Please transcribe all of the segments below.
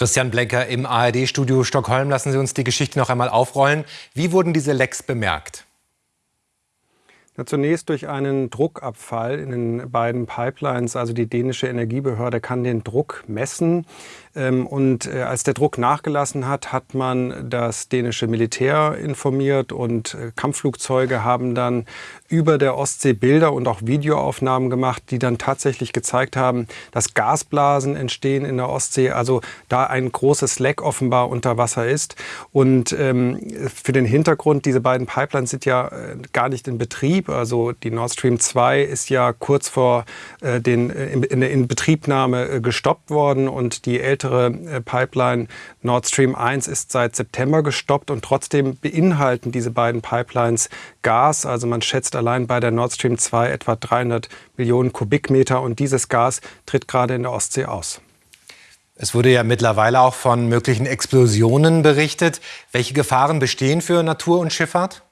Christian Blenker im ARD-Studio Stockholm. Lassen Sie uns die Geschichte noch einmal aufrollen. Wie wurden diese Lecks bemerkt? Ja, zunächst durch einen Druckabfall in den beiden Pipelines. Also die dänische Energiebehörde kann den Druck messen. Ähm, und äh, als der Druck nachgelassen hat, hat man das dänische Militär informiert und äh, Kampfflugzeuge haben dann über der Ostsee Bilder und auch Videoaufnahmen gemacht, die dann tatsächlich gezeigt haben, dass Gasblasen entstehen in der Ostsee, also da ein großes Leck offenbar unter Wasser ist. Und ähm, für den Hintergrund, diese beiden Pipelines sind ja äh, gar nicht in Betrieb. Also die Nord Stream 2 ist ja kurz vor äh, den, äh, in, in der Inbetriebnahme äh, gestoppt worden und die ältere äh, Pipeline Nord Stream 1 ist seit September gestoppt und trotzdem beinhalten diese beiden Pipelines Gas. Also man schätzt allein bei der Nord Stream 2 etwa 300 Millionen Kubikmeter und dieses Gas tritt gerade in der Ostsee aus. Es wurde ja mittlerweile auch von möglichen Explosionen berichtet. Welche Gefahren bestehen für Natur und Schifffahrt?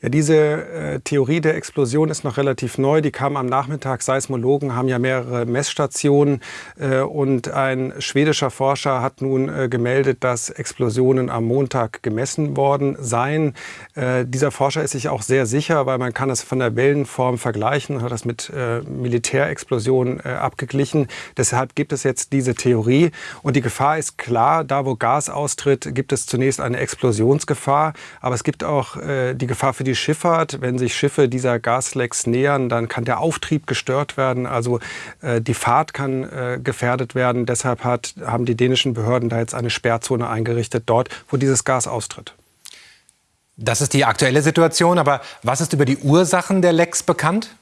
Ja, diese äh, Theorie der Explosion ist noch relativ neu. Die kam am Nachmittag. Seismologen haben ja mehrere Messstationen äh, und ein schwedischer Forscher hat nun äh, gemeldet, dass Explosionen am Montag gemessen worden seien. Äh, dieser Forscher ist sich auch sehr sicher, weil man kann es von der Wellenform vergleichen, hat das mit äh, Militärexplosionen äh, abgeglichen. Deshalb gibt es jetzt diese Theorie und die Gefahr ist klar, da wo Gas austritt, gibt es zunächst eine Explosionsgefahr, aber es gibt auch die Gefahr für die die Schifffahrt. Wenn sich Schiffe dieser Gaslecks nähern, dann kann der Auftrieb gestört werden. Also äh, die Fahrt kann äh, gefährdet werden. Deshalb hat, haben die dänischen Behörden da jetzt eine Sperrzone eingerichtet, dort, wo dieses Gas austritt. Das ist die aktuelle Situation. Aber was ist über die Ursachen der Lecks bekannt?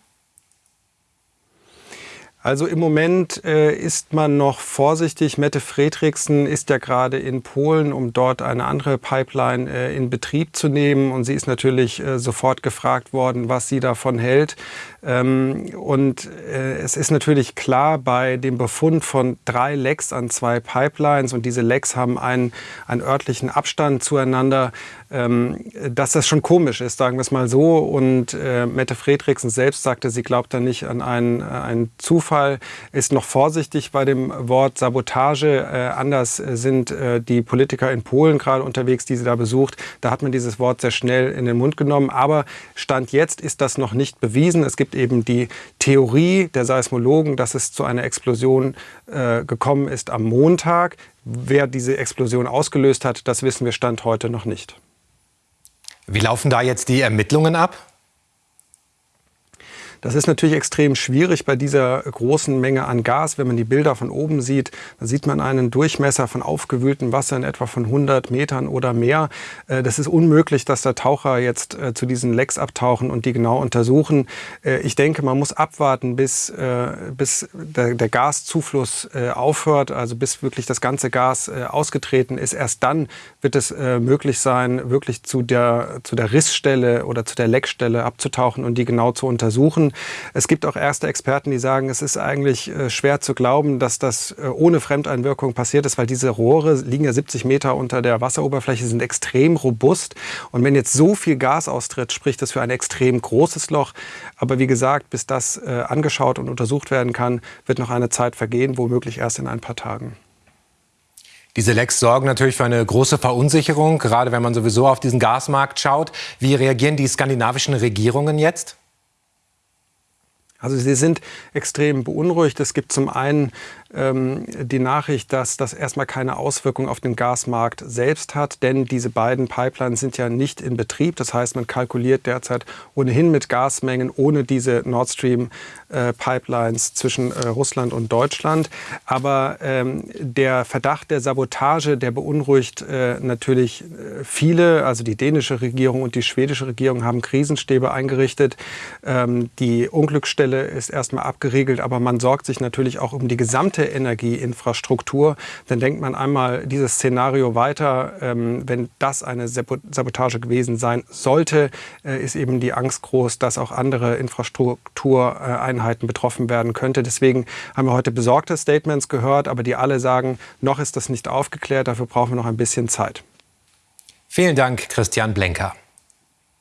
Also im Moment äh, ist man noch vorsichtig. Mette Fredriksen ist ja gerade in Polen, um dort eine andere Pipeline äh, in Betrieb zu nehmen. Und sie ist natürlich äh, sofort gefragt worden, was sie davon hält. Ähm, und äh, es ist natürlich klar, bei dem Befund von drei Lecks an zwei Pipelines, und diese Lecks haben einen, einen örtlichen Abstand zueinander, ähm, dass das schon komisch ist, sagen wir es mal so. Und äh, Mette Fredriksen selbst sagte, sie glaubt da nicht an einen, einen Zufall Fall ist noch vorsichtig bei dem Wort Sabotage. Äh, anders sind äh, die Politiker in Polen gerade unterwegs, die sie da besucht. Da hat man dieses Wort sehr schnell in den Mund genommen. Aber Stand jetzt ist das noch nicht bewiesen. Es gibt eben die Theorie der Seismologen, dass es zu einer Explosion äh, gekommen ist am Montag. Wer diese Explosion ausgelöst hat, das wissen wir Stand heute noch nicht. Wie laufen da jetzt die Ermittlungen ab? Das ist natürlich extrem schwierig bei dieser großen Menge an Gas. Wenn man die Bilder von oben sieht, dann sieht man einen Durchmesser von aufgewühltem Wasser in etwa von 100 Metern oder mehr. Äh, das ist unmöglich, dass da Taucher jetzt äh, zu diesen Lecks abtauchen und die genau untersuchen. Äh, ich denke, man muss abwarten, bis, bis der, der Gaszufluss aufhört, also bis wirklich das ganze Gas ausgetreten ist. Erst dann wird es möglich sein, wirklich zu der, zu der Rissstelle oder zu der Leckstelle abzutauchen und die genau zu untersuchen. Es gibt auch erste Experten, die sagen, es ist eigentlich äh, schwer zu glauben, dass das äh, ohne Fremdeinwirkung passiert ist, weil diese Rohre liegen ja 70 Meter unter der Wasseroberfläche, sind extrem robust. Und wenn jetzt so viel Gas austritt, spricht das für ein extrem großes Loch. Aber wie gesagt, bis das äh, angeschaut und untersucht werden kann, wird noch eine Zeit vergehen, womöglich erst in ein paar Tagen. Diese Lecks sorgen natürlich für eine große Verunsicherung, gerade wenn man sowieso auf diesen Gasmarkt schaut. Wie reagieren die skandinavischen Regierungen jetzt? Also sie sind extrem beunruhigt. Es gibt zum einen ähm, die Nachricht, dass das erstmal keine Auswirkung auf den Gasmarkt selbst hat, denn diese beiden Pipelines sind ja nicht in Betrieb. Das heißt, man kalkuliert derzeit ohnehin mit Gasmengen ohne diese Nord Stream äh, Pipelines zwischen äh, Russland und Deutschland. Aber ähm, der Verdacht der Sabotage, der beunruhigt äh, natürlich äh, viele. Also die dänische Regierung und die schwedische Regierung haben Krisenstäbe eingerichtet. Ähm, die Unglücksstelle ist erstmal abgeriegelt, aber man sorgt sich natürlich auch um die gesamte Energieinfrastruktur, dann denkt man einmal dieses Szenario weiter. Ähm, wenn das eine Sabotage gewesen sein sollte, äh, ist eben die Angst groß, dass auch andere Infrastruktureinheiten betroffen werden könnte. Deswegen haben wir heute besorgte Statements gehört, aber die alle sagen, noch ist das nicht aufgeklärt, dafür brauchen wir noch ein bisschen Zeit. Vielen Dank, Christian Blenker.